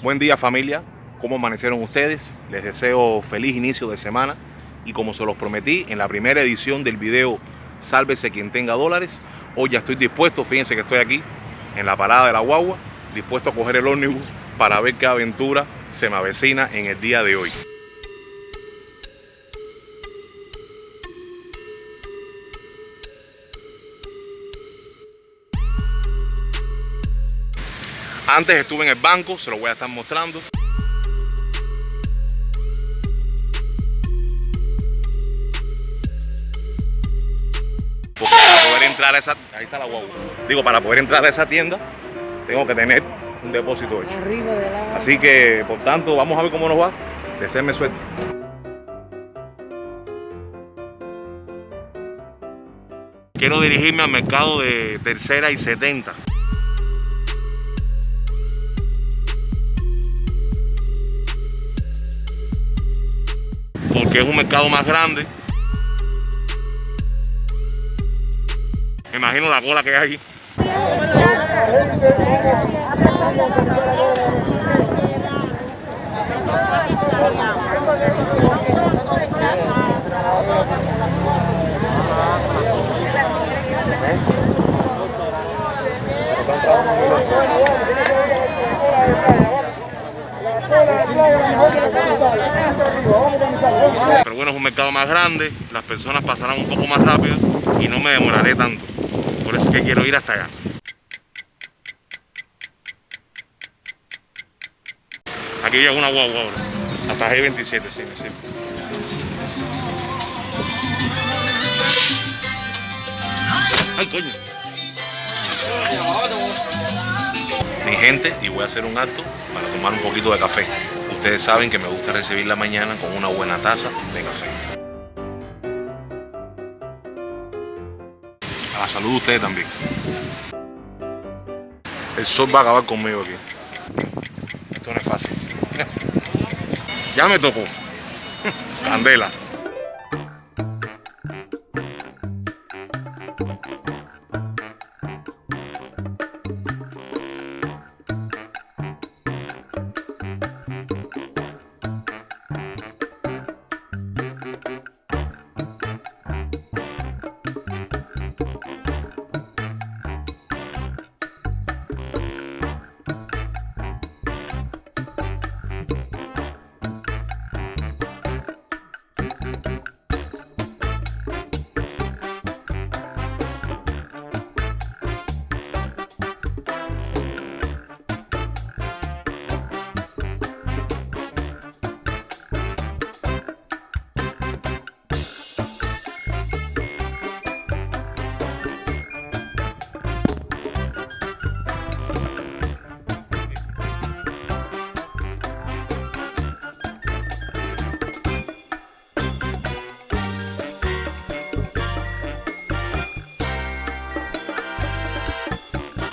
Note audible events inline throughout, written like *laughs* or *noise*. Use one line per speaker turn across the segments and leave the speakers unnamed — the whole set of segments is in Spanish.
Buen día familia, ¿cómo amanecieron ustedes? Les deseo feliz inicio de semana y como se los prometí en la primera edición del video Sálvese quien tenga dólares, hoy ya estoy dispuesto, fíjense que estoy aquí en la parada de la guagua, dispuesto a coger el ómnibus para ver qué aventura se me avecina en el día de hoy. Antes estuve en el banco, se lo voy a estar mostrando. Porque para poder entrar a esa... Ahí está la guagua. Digo, para poder entrar a esa tienda, tengo que tener un depósito hecho. Así que, por tanto, vamos a ver cómo nos va. Deseenme suerte. Quiero dirigirme al mercado de tercera y 70. Porque es un mercado más grande. Me imagino la cola que hay ahí. Es un mercado más grande, las personas pasarán un poco más rápido y no me demoraré tanto. Por eso es que quiero ir hasta allá. Aquí llega una guagua ahora, hasta G27, sí, sí. ¡Ay, coño! Mi gente, y voy a hacer un acto para tomar un poquito de café. Ustedes saben que me gusta recibir la mañana con una buena taza de café. A la salud de ustedes también. El sol va a acabar conmigo aquí. Esto no es fácil. Ya me tocó. *laughs* Candela.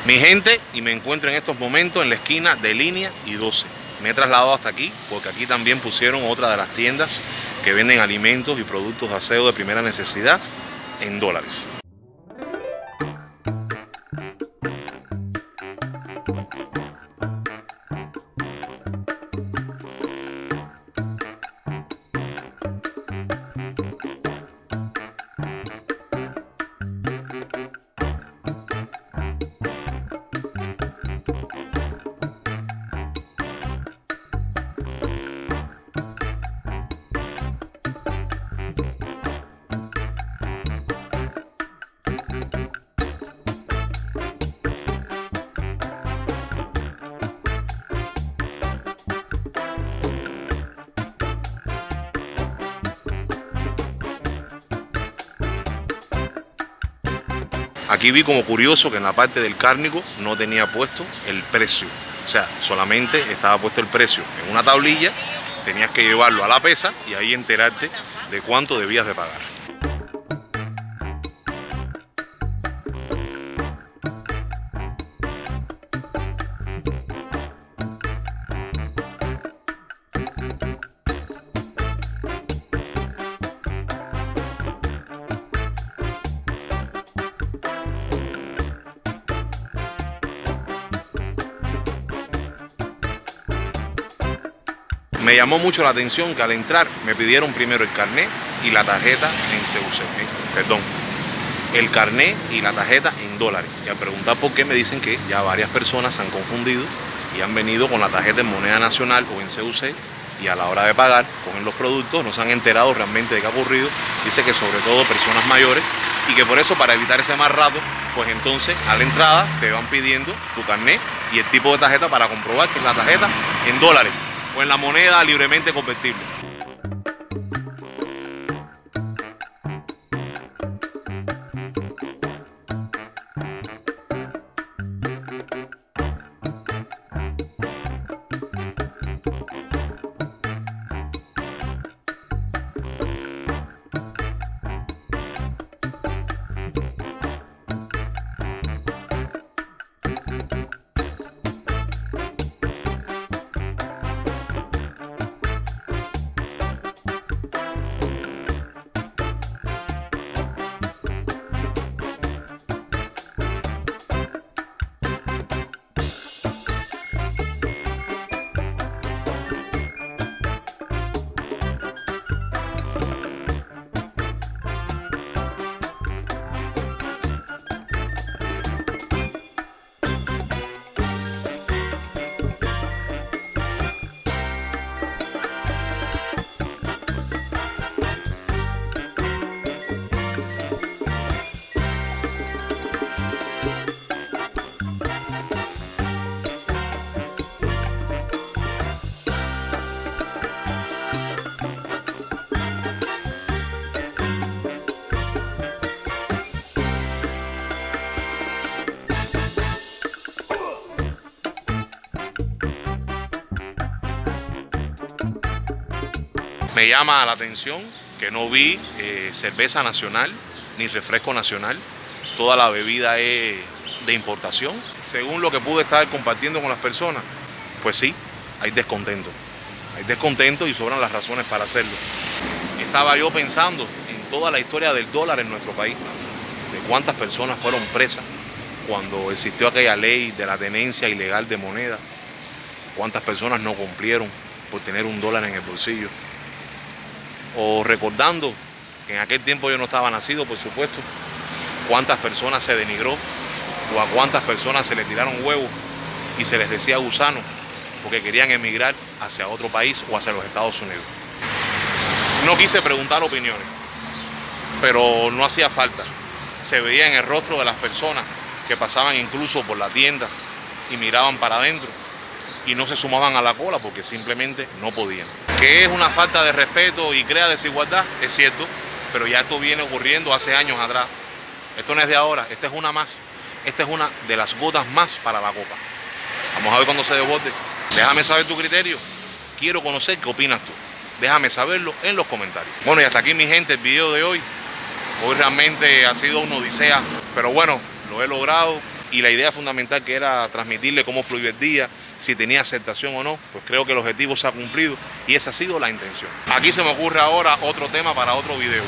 Mi gente, y me encuentro en estos momentos en la esquina de Línea y 12. Me he trasladado hasta aquí porque aquí también pusieron otra de las tiendas que venden alimentos y productos de aseo de primera necesidad en dólares. Aquí vi como curioso que en la parte del cárnico no tenía puesto el precio. O sea, solamente estaba puesto el precio en una tablilla, tenías que llevarlo a la pesa y ahí enterarte de cuánto debías de pagar. Me llamó mucho la atención que al entrar me pidieron primero el carnet y la tarjeta en CUC, eh, perdón, el carnet y la tarjeta en dólares. Y al preguntar por qué me dicen que ya varias personas se han confundido y han venido con la tarjeta en moneda nacional o en CUC y a la hora de pagar cogen los productos, no se han enterado realmente de qué ha ocurrido. Dice que sobre todo personas mayores y que por eso para evitar ese más rato, pues entonces a la entrada te van pidiendo tu carnet y el tipo de tarjeta para comprobar que es la tarjeta en dólares o en la moneda libremente convertible. Me llama la atención que no vi eh, cerveza nacional ni refresco nacional. Toda la bebida es de importación. Según lo que pude estar compartiendo con las personas, pues sí, hay descontento. Hay descontento y sobran las razones para hacerlo. Estaba yo pensando en toda la historia del dólar en nuestro país, de cuántas personas fueron presas cuando existió aquella ley de la tenencia ilegal de moneda, cuántas personas no cumplieron por tener un dólar en el bolsillo o recordando que en aquel tiempo yo no estaba nacido, por supuesto, cuántas personas se denigró o a cuántas personas se les tiraron huevos y se les decía gusano porque querían emigrar hacia otro país o hacia los Estados Unidos. No quise preguntar opiniones, pero no hacía falta. Se veía en el rostro de las personas que pasaban incluso por la tienda y miraban para adentro y no se sumaban a la cola porque simplemente no podían. Que es una falta de respeto y crea desigualdad, es cierto, pero ya esto viene ocurriendo hace años atrás. Esto no es de ahora, esta es una más. Esta es una de las gotas más para la copa. Vamos a ver cuando se desborde. Déjame saber tu criterio. Quiero conocer qué opinas tú. Déjame saberlo en los comentarios. Bueno, y hasta aquí mi gente, el video de hoy. Hoy realmente ha sido una odisea, pero bueno, lo he logrado y la idea fundamental que era transmitirle cómo fluyó el día, si tenía aceptación o no, pues creo que el objetivo se ha cumplido y esa ha sido la intención. Aquí se me ocurre ahora otro tema para otro video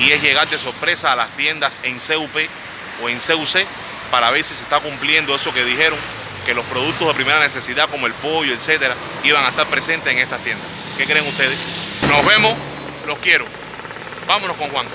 y es llegar de sorpresa a las tiendas en CUP o en CUC para ver si se está cumpliendo eso que dijeron, que los productos de primera necesidad como el pollo, etcétera, iban a estar presentes en estas tiendas. ¿Qué creen ustedes? Nos vemos, los quiero. Vámonos con Juan.